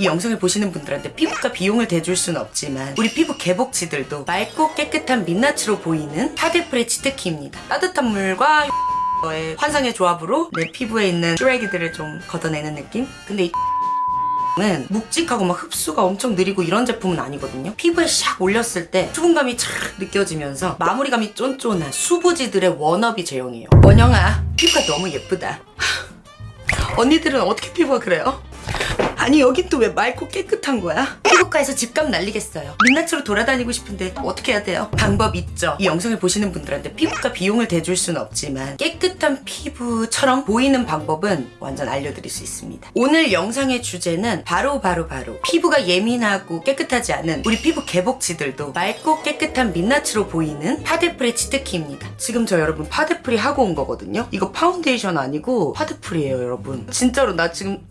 이 영상을 보시는 분들한테 피부과 비용을 대줄 수는 없지만 우리 피부 개복치들도 맑고 깨끗한 민낯으로 보이는 파데프레 치트키입니다. 따뜻한 물과 의 환상의 조합으로 내 피부에 있는 쓰레기들을 좀 걷어내는 느낌? 근데 이 은 묵직하고 막 흡수가 엄청 느리고 이런 제품은 아니거든요. 피부에 샥 올렸을 때 수분감이 촥 느껴지면서 마무리감이 쫀쫀한 수부지들의 워너비 제형이에요. 원영아, 피부가 너무 예쁘다. 언니들은 어떻게 피부가 그래요? 아니 여긴 또 왜 맑고 깨끗한 거야? 피부과에서 집값 날리겠어요. 민낯으로 돌아다니고 싶은데 어떻게 해야 돼요? 방법 있죠. 이 영상을 보시는 분들한테 피부과 비용을 대줄 수는 없지만 깨끗한 피부처럼 보이는 방법은 완전 알려드릴 수 있습니다. 오늘 영상의 주제는 바로 바로 바로 피부가 예민하고 깨끗하지 않은 우리 피부 개복치들도 맑고 깨끗한 민낯으로 보이는 파데프리 치트키입니다. 지금 저 여러분 파데프리 하고 온 거거든요. 이거 파운데이션 아니고 파데프리예요 여러분. 진짜로 나 지금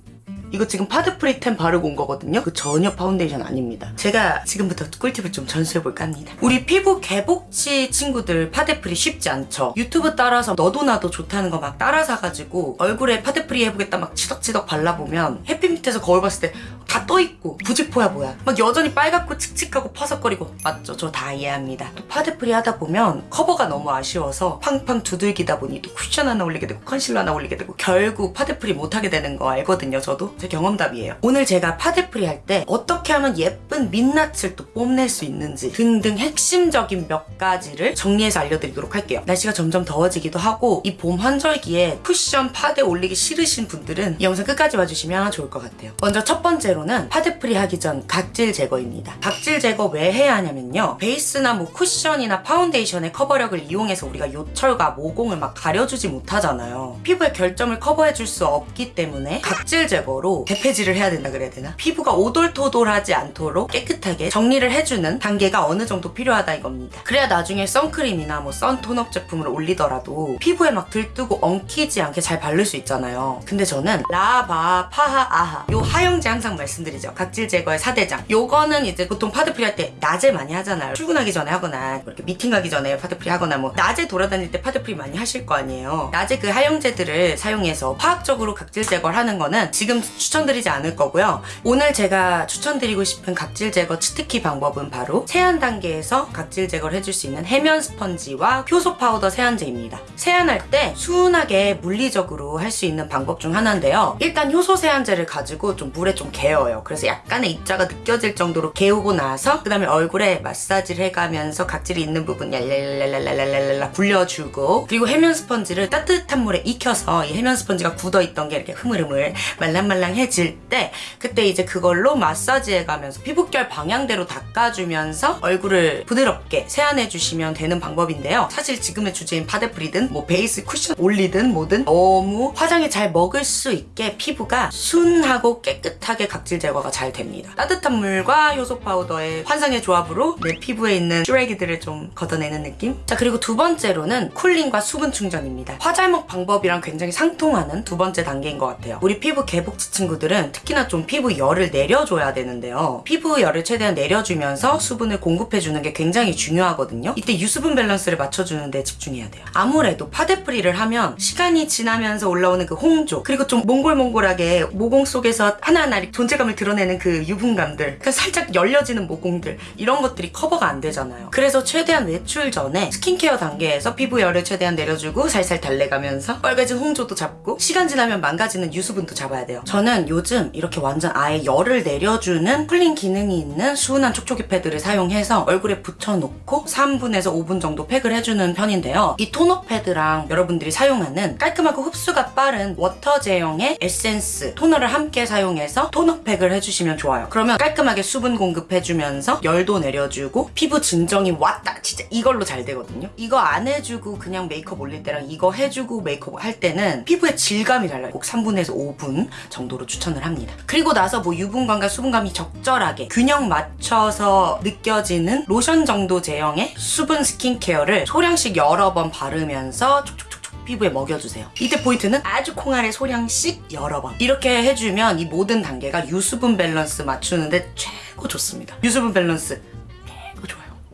이거 지금 파데프리 템 바르고 온 거거든요. 그 전혀 파운데이션 아닙니다. 제가 지금부터 꿀팁을 좀 전수해볼까 합니다. 우리 피부 개복치 친구들 파데프리 쉽지 않죠. 유튜브 따라서 너도 나도 좋다는 거 막 따라 사가지고 얼굴에 파데프리 해보겠다 막 치덕치덕 발라보면 햇빛 밑에서 거울 봤을 때 다 떠있고 부직포야 뭐야. 막 여전히 빨갛고 칙칙하고 퍼석거리고 맞죠? 저 다 이해합니다. 또 파데프리 하다 보면 커버가 너무 아쉬워서 팡팡 두들기다 보니 또 쿠션 하나 올리게 되고 컨실러 하나 올리게 되고 결국 파데프리 못하게 되는 거 알거든요 저도. 제 경험담이에요. 오늘 제가 파데프리 할 때 어떻게 하면 예쁜 민낯을 또 뽐낼 수 있는지 등등 핵심적인 몇 가지를 정리해서 알려드리도록 할게요. 날씨가 점점 더워지기도 하고 이 봄 환절기에 쿠션 파데 올리기 싫으신 분들은 이 영상 끝까지 봐주시면 좋을 것 같아요. 먼저 첫 번째로는 파데프리 하기 전 각질 제거입니다. 각질 제거 왜 해야 하냐면요. 베이스나 뭐 쿠션이나 파운데이션의 커버력을 이용해서 우리가 요철과 모공을 막 가려주지 못하잖아요. 피부의 결점을 커버해줄 수 없기 때문에 각질 제거로 대패질을 해야 된다 그래야 되나? 피부가 오돌토돌하지 않도록 깨끗하게 정리를 해주는 단계가 어느 정도 필요하다 이겁니다. 그래야 나중에 선크림이나 뭐 선톤업 제품을 올리더라도 피부에 막 들뜨고 엉키지 않게 잘 바를 수 있잖아요. 근데 저는 라하, 바하, 파하, 아하 요 하 형제 항상 말씀드리죠. 각질 제거의 4대장. 요거는 이제 보통 파데프리 할 때 낮에 많이 하잖아요. 출근하기 전에 하거나 뭐 이렇게 미팅 가기 전에 파데프리 하거나 뭐 낮에 돌아다닐 때 파데프리 많이 하실 거 아니에요. 낮에 그 하 형제들을 사용해서 화학적으로 각질 제거를 하는 거는 지금 추천드리지 않을 거고요. 오늘 제가 추천드리고 싶은 각질 제거 치트키 방법은 바로 세안 단계에서 각질 제거를 해줄 수 있는 해면 스펀지와 효소 파우더 세안제입니다. 세안할 때 순하게 물리적으로 할 수 있는 방법 중 하나인데요. 일단 효소 세안제를 가지고 좀 물에 좀 개어요. 그래서 약간의 입자가 느껴질 정도로 개우고 나서 그 다음에 얼굴에 마사지를 해가면서 각질이 있는 부분 얄랄랄랄랄랄랄라 굴려주고 그리고 해면 스펀지를 따뜻한 물에 익혀서 이 해면 스펀지가 굳어있던 게 이렇게 흐물흐물 말랑말랑해질 때 그때 이제 그걸로 마사지 해가면서 피부결 방향대로 닦아주면서 얼굴을 부드럽게 세안해주시면 되는 방법인데요. 사실 지금의 주제인 파데프리든 뭐 베이스 쿠션 올리든 뭐든 너무 화장이 잘 먹을 수 있게 피부가 순하고 깨끗하게 각질 제거가 잘 됩니다. 따뜻한 물과 효소 파우더의 환상의 조합으로 내 피부에 있는 쓰레기들을 좀 걷어내는 느낌? 자 그리고 두 번째로는 쿨링과 수분 충전입니다. 화잘먹 방법이랑 굉장히 상통하는 두 번째 단계인 것 같아요. 우리 피부 개복치 친구들은 특히나 좀 피부 열을 내려줘야 되는데요. 피부 열을 최대한 내려주면서 수분을 공급해주는 게 굉장히 중요하거든요. 이때 유수분 밸런스를 맞춰주는데 집중해야 돼요. 아무래도 파데프리를 하면 시간이 지나면서 올라오는 그 홍조 그리고 좀 몽글몽글하게 모공 속에서 하나하나 이렇게 존재감을 드러내는 그 유분감들 그 살짝 열려지는 모공들 이런 것들이 커버가 안 되잖아요. 그래서 최대한 외출 전에 스킨케어 단계에서 피부 열을 최대한 내려주고 살살 달래가면서 빨개진 홍조도 잡고 시간 지나면 망가지는 유수분도 잡아야 돼요. 저는 요즘 이렇게 완전 아예 열을 내려주는 cooling 기능이 있는 순한 촉촉이 패드를 사용해서 얼굴에 붙여놓고 3분에서 5분 정도 팩을 해주는 편인데요. 이 토너 패드랑 여러분들이 사용하는 깔끔하고 흡수가 빠른 워터 제형의 에센스 토너를 함께 사용해서 토너 팩을 해주시면 좋아요. 그러면 깔끔하게 수분 공급해주면서 열도 내려주고 피부 진정이 왔다 진짜 이걸로 잘 되거든요. 이거 안 해주고 그냥 메이크업 올릴 때랑 이거 해주고 메이크업 할 때는 피부의 질감이 달라요. 꼭 3분에서 5분 정도로 추천을 합니다. 그리고 나서 뭐 유분감과 수분감이 적절하게 균형 맞춰서 느껴지는 로션 정도 제형의 수분 스킨케어를 소량씩 여러 번 바르면서 촉촉촉촉 피부에 먹여주세요. 이때 포인트는 아주 콩알의 소량씩 여러 번 이렇게 해주면 이 모든 단계가 유수분 밸런스 맞추는데 최고 좋습니다. 유수분 밸런스.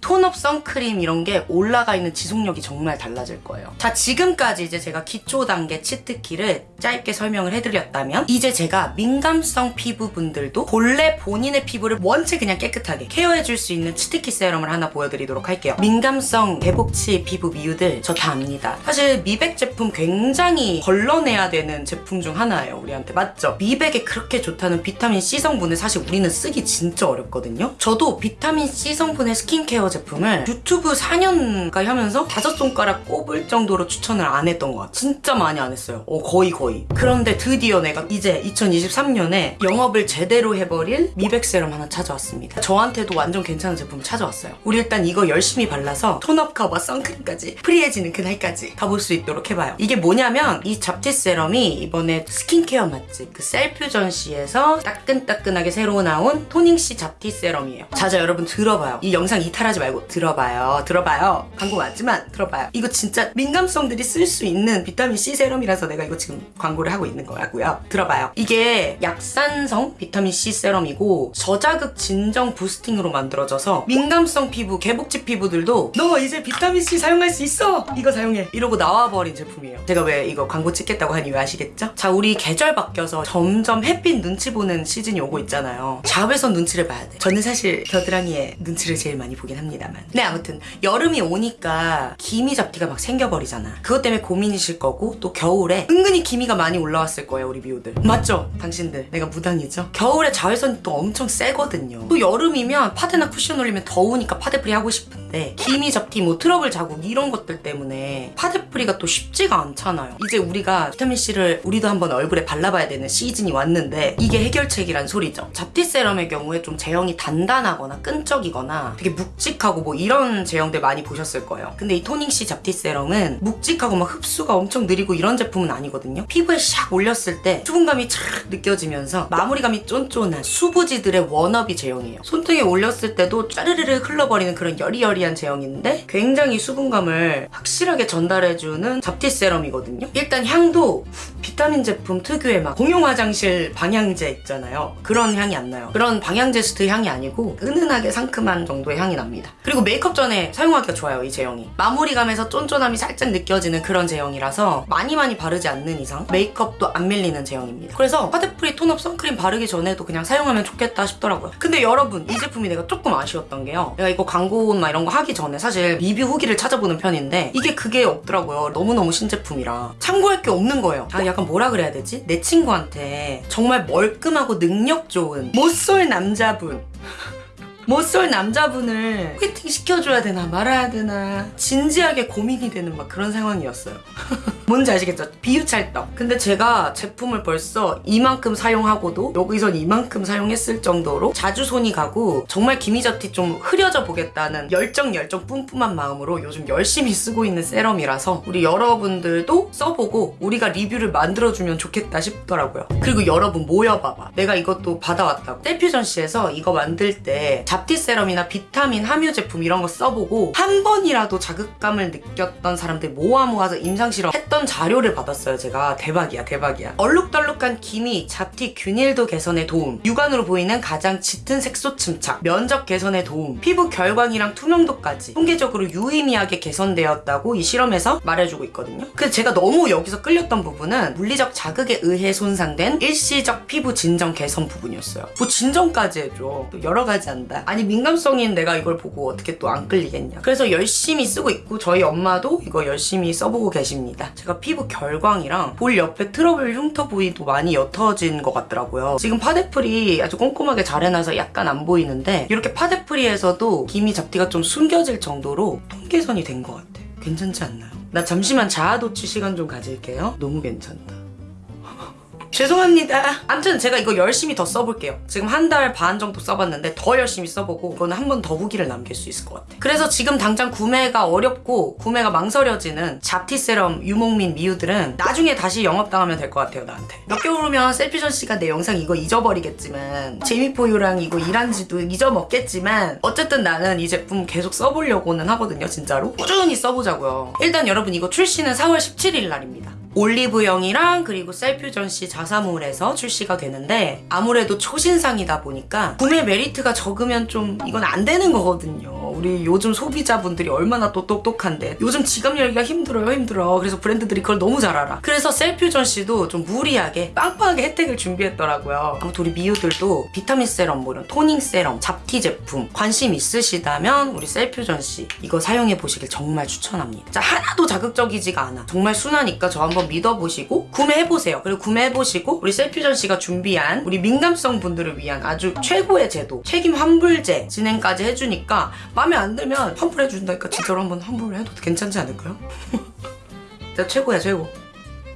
tone up 선크림 이런 게 올라가 있는 지속력이 정말 달라질 거예요. 자, 지금까지 이제 제가 기초 단계 치트키를 짧게 설명을 해드렸다면 이제 제가 민감성 피부분들도 본래 본인의 피부를 원체 그냥 깨끗하게 케어해줄 수 있는 치트키 세럼을 하나 보여드리도록 할게요. 민감성 개복치 피부 미우들 저 다 압니다. 사실 미백 제품 굉장히 걸러내야 되는 제품 중 하나예요. 우리한테 맞죠? 미백에 그렇게 좋다는 비타민 C 성분을 사실 우리는 쓰기 진짜 어렵거든요. 저도 비타민 C 성분의 스킨케어 제품을 유튜브 4년 가까이 하면서 다섯 손가락 꼽을 정도로 추천을 안 했던 것 같아요. 진짜 많이 안 했어요. 어, 거의 거의. 그런데 드디어 내가 이제 2023년에 영업을 제대로 해버릴 미백 세럼 하나 찾아왔습니다. 저한테도 완전 괜찮은 제품 찾아왔어요. 우리 일단 이거 열심히 발라서 tone up 커버 선크림까지 free해지는 그날까지 가볼 수 있도록 해봐요. 이게 뭐냐면 이 잡티 세럼이 이번에 스킨케어 맛집 그 셀퓨전씨에서 따끈따끈하게 새로 나온 토닝C 잡티 세럼이에요. 자자 여러분 들어봐요. 이 영상 이탈하지 말고 들어봐요. 들어봐요. 광고 맞지만 들어봐요. 이거 진짜 민감성들이 쓸 수 있는 비타민 C 세럼이라서 내가 이거 지금 광고를 하고 있는 거라고요. 들어봐요. 이게 약산성 비타민 C 세럼이고 저자극 진정 boosting으로 만들어져서 민감성 피부, 개복치 피부들도 너 이제 비타민 C 사용할 수 있어. 이거 사용해. 이러고 나와버린 제품이에요. 제가 왜 이거 광고 찍겠다고 한 이유 아시겠죠? 자, 우리 계절 바뀌어서 점점 햇빛 눈치 보는 시즌이 오고 있잖아요. 자외선 눈치를 봐야 돼. 저는 사실 겨드랑이에 눈치를 제일 많이 보긴 합니다 만. 네, 아무튼 여름이 오니까 기미 잡티가 막 생겨버리잖아. 그것 때문에 고민이실 거고 또 겨울에 은근히 기미가 많이 올라왔을 거예요, 우리 미우들. 맞죠? 당신들. 내가 무당이죠? 겨울에 자외선이 또 엄청 세거든요. 또 여름이면 파데나 쿠션 올리면 더우니까 파데프리 하고 싶은데 기미 잡티 뭐 트러블 자국 이런 것들 때문에 파데프리가 또 쉽지가 않잖아요. 이제 우리가 비타민 C를 우리도 한번 얼굴에 발라봐야 되는 시즌이 왔는데 이게 해결책이란 소리죠. 잡티 세럼의 경우에 좀 제형이 단단하거나 끈적이거나 되게 묵직하고 뭐 이런 제형들 많이 보셨을 거예요. 근데 이 토닝 C 잡티 세럼은 묵직하고 막 흡수가 엄청 느리고 이런 제품은 아니거든요. 피부에 샥 올렸을 때 수분감이 촥 느껴지면서 마무리감이 쫀쫀한 수부지들의 워너비 제형이에요. 손등에 올렸을 때도 짜르르르 흘러버리는 그런 여리여리한 제형인데 굉장히 수분감을 확실하게 전달해주는 잡티 세럼이거든요. 일단 향도 비타민 제품 특유의 막 공용 화장실 방향제 있잖아요. 그런 향이 안 나요. 그런 방향제 스트 향이 아니고 은은하게 상큼한 정도의 향이 납니다. 그리고 메이크업 전에 사용하기가 좋아요, 이 제형이. 마무리감에서 쫀쫀함이 살짝 느껴지는 그런 제형이라서 많이 많이 바르지 않는 이상 메이크업도 안 밀리는 제형입니다. 그래서 파데프리 tone up 선크림 바르기 전에도 그냥 사용하면 좋겠다 싶더라고요. 근데 여러분, 이 제품이 내가 조금 아쉬웠던 게요. 내가 이거 광고나 이런 거 하기 전에 사실 리뷰 후기를 찾아보는 편인데 이게 그게 없더라고요. 너무너무 신제품이라. 참고할 게 없는 거예요. 아, 약간 뭐라 그래야 되지? 내 친구한테 정말 멀끔하고 능력 좋은 못쏠 남자분. 못쏠 남자분을 소개팅 시켜줘야 되나 말아야 되나 진지하게 고민이 되는 막 그런 상황이었어요. 뭔지 아시겠죠? 비유찰떡. 근데 제가 제품을 벌써 이만큼 사용하고도 여기선 이만큼 사용했을 정도로 자주 손이 가고 정말 기미잡티 좀 흐려져 보겠다는 열정 열정 뿜뿜한 마음으로 요즘 열심히 쓰고 있는 세럼이라서 우리 여러분들도 써보고 우리가 리뷰를 만들어주면 좋겠다 싶더라고요. 그리고 여러분 모여봐봐. 내가 이것도 받아왔다고. 셀퓨전시에서 이거 만들 때 잡티 세럼이나 비타민 함유 제품 이런 거 써보고 한 번이라도 자극감을 느꼈던 사람들 모아 모아서 임상실험 했던 자료를 받았어요 제가? 대박이야 대박이야. 얼룩덜룩한 기미, 잡티 균일도 개선에 도움. 육안으로 보이는 가장 짙은 색소 침착. 면적 개선에 도움. 피부 결광이랑 투명도까지 통계적으로 유의미하게 개선되었다고 이 실험에서 말해주고 있거든요. 근데 제가 너무 여기서 끌렸던 부분은 물리적 자극에 의해 손상된 일시적 피부 진정 개선 부분이었어요. 뭐 진정까지 해줘. 또 여러 가지 한다. 아니 민감성인 내가 이걸 보고 어떻게 또 안 끌리겠냐. 그래서 열심히 쓰고 있고 저희 엄마도 이거 열심히 써보고 계십니다 제가 피부 결광이랑 볼 옆에 트러블 흉터 부위도 많이 옅어진 것 같더라고요. 지금 파데프리 아주 꼼꼼하게 잘 해놔서 약간 안 보이는데 이렇게 파데프리에서도 기미 잡티가 좀 숨겨질 정도로 톤 개선이 된 것 같아. 괜찮지 않나요? 나 잠시만 자아도취 시간 좀 가질게요. 너무 괜찮다 죄송합니다. 아무튼 제가 이거 열심히 더 써볼게요. 지금 한 달 반 정도 써봤는데 더 열심히 써보고 이거는 한 번 더 후기를 남길 수 있을 것 같아요. 그래서 지금 당장 구매가 어렵고 구매가 망설여지는 잡티 세럼 유목민 미우들은 나중에 다시 영업당하면 될 것 같아요 나한테. 몇 개월 후면 셀퓨전씨가 내 영상 이거 잊어버리겠지만 제미포유랑 이거 일한 지도 잊어먹겠지만 어쨌든 나는 이 제품 계속 써보려고는 하거든요 진짜로. 꾸준히 써보자고요. 일단 여러분 이거 출시는 4월 17일 날입니다. 올리브영이랑 그리고 셀퓨전시 자사몰에서 출시가 되는데 아무래도 초신상이다 보니까 구매 메리트가 적으면 좀 이건 안 되는 거거든요. 우리 요즘 소비자분들이 얼마나 또 똑똑한데. 요즘 지갑 열기가 힘들어요 힘들어. 그래서 브랜드들이 그걸 너무 잘 알아. 그래서 셀퓨전 씨도 좀 무리하게 빵빵하게 혜택을 준비했더라고요. 아무튼 우리 미우들도 비타민 세럼 뭐 이런 토닝 세럼 잡티 제품 관심 있으시다면 우리 셀퓨전 씨 이거 사용해 보시길 정말 추천합니다. 자 하나도 자극적이지가 않아. 정말 순하니까 저 한번 믿어보시고 구매해 보세요. 그리고 구매해 보시고 우리 셀퓨전씨가 준비한 우리 민감성 분들을 위한 아주 최고의 제도 책임 환불제 진행까지 해주니까 마음에 안 들면 환불해 준다니까 진짜로 한번 환불을 해도 괜찮지 않을까요? 진짜 최고야 최고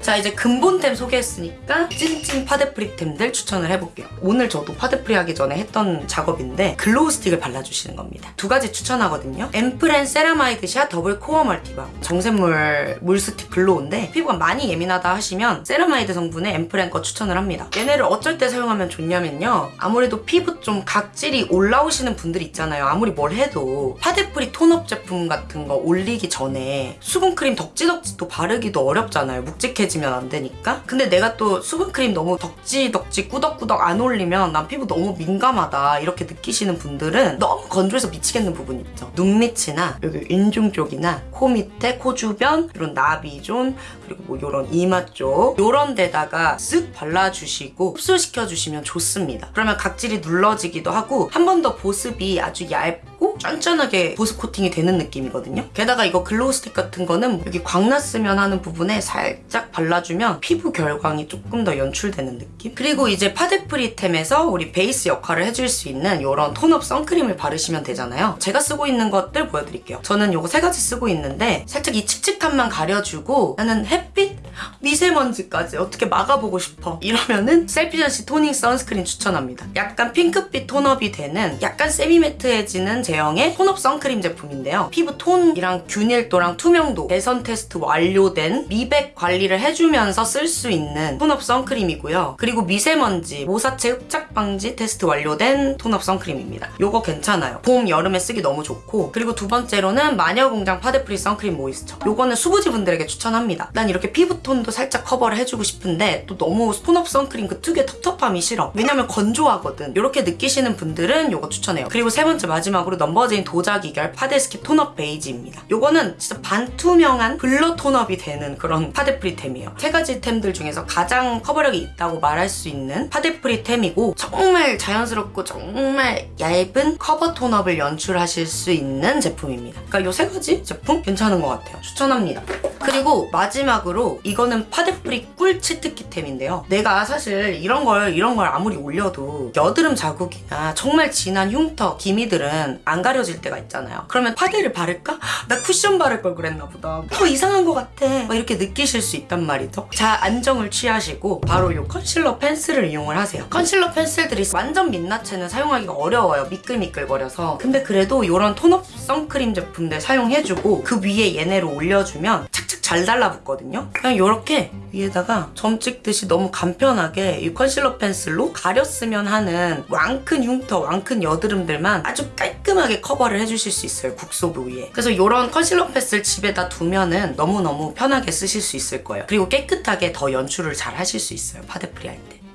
자 이제 근본템 소개했으니까 찐찐 파데프리템들 추천을 해볼게요. 오늘 저도 파데프리 하기 전에 했던 작업인데 glow stick을 발라주시는 겁니다. 두 가지 추천하거든요. 앰플엔 세라마이드 샷 더블 코어 멀티밤 정샘물 물스틱 글로우인데 피부가 많이 예민하다 하시면 세라마이드 성분의 앰플엔 거 추천을 합니다. 얘네를 어쩔 때 사용하면 좋냐면요. 아무래도 피부 좀 각질이 올라오시는 분들 있잖아요. 아무리 뭘 해도 파데프리 tone up 제품 같은 거 올리기 전에 수분크림 덕지덕지 또 바르기도 어렵잖아요. 묵직해 지면 안 되니까. 근데 내가 또 수분크림 너무 덕지덕지 꾸덕꾸덕 안 올리면 난 피부 너무 민감하다 이렇게 느끼시는 분들은 너무 건조해서 미치겠는 부분 있죠. 눈 밑이나 여기 인중 쪽이나 코 밑에 코 주변 이런 나비존 그리고 뭐 이런 이마 쪽 이런 데다가 쓱 발라주시고 흡수시켜주시면 좋습니다. 그러면 각질이 눌러지기도 하고 한 번 더 보습이 아주 얇고 쫀쫀하게 보습 코팅이 되는 느낌이거든요. 게다가 이거 glow stick 같은 거는 여기 광 났으면 하는 부분에 살짝 발라주면 피부 결광이 조금 더 연출되는 느낌? 그리고 이제 파데프리템에서 우리 베이스 역할을 해줄 수 있는 이런 tone-up 선크림을 바르시면 되잖아요. 제가 쓰고 있는 것들 보여드릴게요. 저는 이거 세 가지 쓰고 있는데 살짝 이 칙칙함만 가려주고 나는 햇빛, 미세먼지까지 어떻게 막아보고 싶어? 이러면은 셀피전시 토닝 선스크린 추천합니다. 약간 핑크빛 tone-up이 되는 약간 semi-matte해지는 제형의 tone-up 선크림 제품인데요. 피부 톤이랑 균일도랑 투명도 개선 테스트 완료된 미백 관리를 해 주면서 쓸 수 있는 tone-up 선크림이고요. 그리고 미세먼지, 모사체 흡착 방지 테스트 완료된 tone-up 선크림입니다. 요거 괜찮아요. 봄, 여름에 쓰기 너무 좋고 그리고 두 번째로는 마녀공장 파데프리 선크림 모이스처. 요거는 수부지 분들에게 추천합니다. 난 이렇게 피부톤도 살짝 커버를 해주고 싶은데 또 너무 tone-up 선크림 그 특유의 텁텁함이 싫어. 왜냐면 건조하거든. 이렇게 느끼시는 분들은 요거 추천해요. 그리고 세 번째 마지막으로 넘버제인 도자기결 파데스킵 톤업 베이지입니다. 요거는 진짜 반투명한 blur tone-up이 되는 그런 파데프리템이에요 세 가지 템들 중에서 가장 커버력이 있다고 말할 수 있는 파데프리 템이고 정말 자연스럽고 정말 얇은 커버 tone-up을 연출하실 수 있는 제품입니다 그러니까 요 세 가지 제품 괜찮은 것 같아요 추천합니다 그리고 마지막으로 이거는 파데프리 꿀 치트키템인데요. 내가 사실 이런 걸 이런 걸 아무리 올려도 여드름 자국이나 정말 진한 흉터, 기미들은 안 가려질 때가 있잖아요. 그러면 파데를 바를까? 나 쿠션 바를 걸 그랬나 보다. 더 이상한 것 같아. 막 이렇게 느끼실 수 있단 말이 죠. 자, 안정을 취하시고 바로 이 컨실러 펜슬을 이용을 하세요. 컨실러 펜슬들이 완전 민낯에는 사용하기가 어려워요. 미끌미끌거려서. 근데 그래도 이런 tone-up 선크림 제품들 사용해주고 그 위에 얘네를 올려주면 착착 잘 달라붙거든요. 그냥 이렇게 위에다가 점 찍듯이 너무 간편하게 이 컨실러 펜슬로 가렸으면 하는 왕큰 흉터, 왕큰 여드름들만 아주 깔끔하게 커버를 해주실 수 있어요. 국소부 위에. 그래서 이런 컨실러 펜슬 집에다 두면은 너무너무 편하게 쓰실 수 있을 거예요. 그리고 깨끗하게 더 연출을 잘 하실 수 있어요. 파데프리 할 때.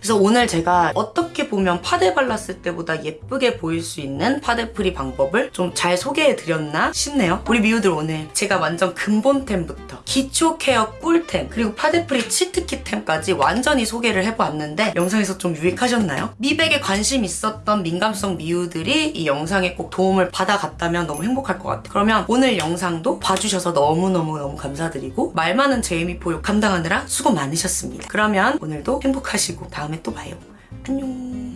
그래서 오늘 제가 어떻게 보면 파데 발랐을 때보다 예쁘게 보일 수 있는 파데 프리 방법을 좀 잘 소개해드렸나 싶네요. 우리 미우들 오늘 제가 완전 근본템부터 기초 케어 꿀템 그리고 파데 프리 치트키템까지 완전히 소개를 해보았는데 영상에서 좀 유익하셨나요? 미백에 관심 있었던 민감성 미우들이 이 영상에 꼭 도움을 받아갔다면 너무 행복할 것 같아요. 그러면 오늘 영상도 봐주셔서 너무너무너무 감사드리고 말 많은 제이미 포유 감당하느라 수고 많으셨습니다. 그러면 오늘도 행복하시고 다음에 또 봐요. 안녕.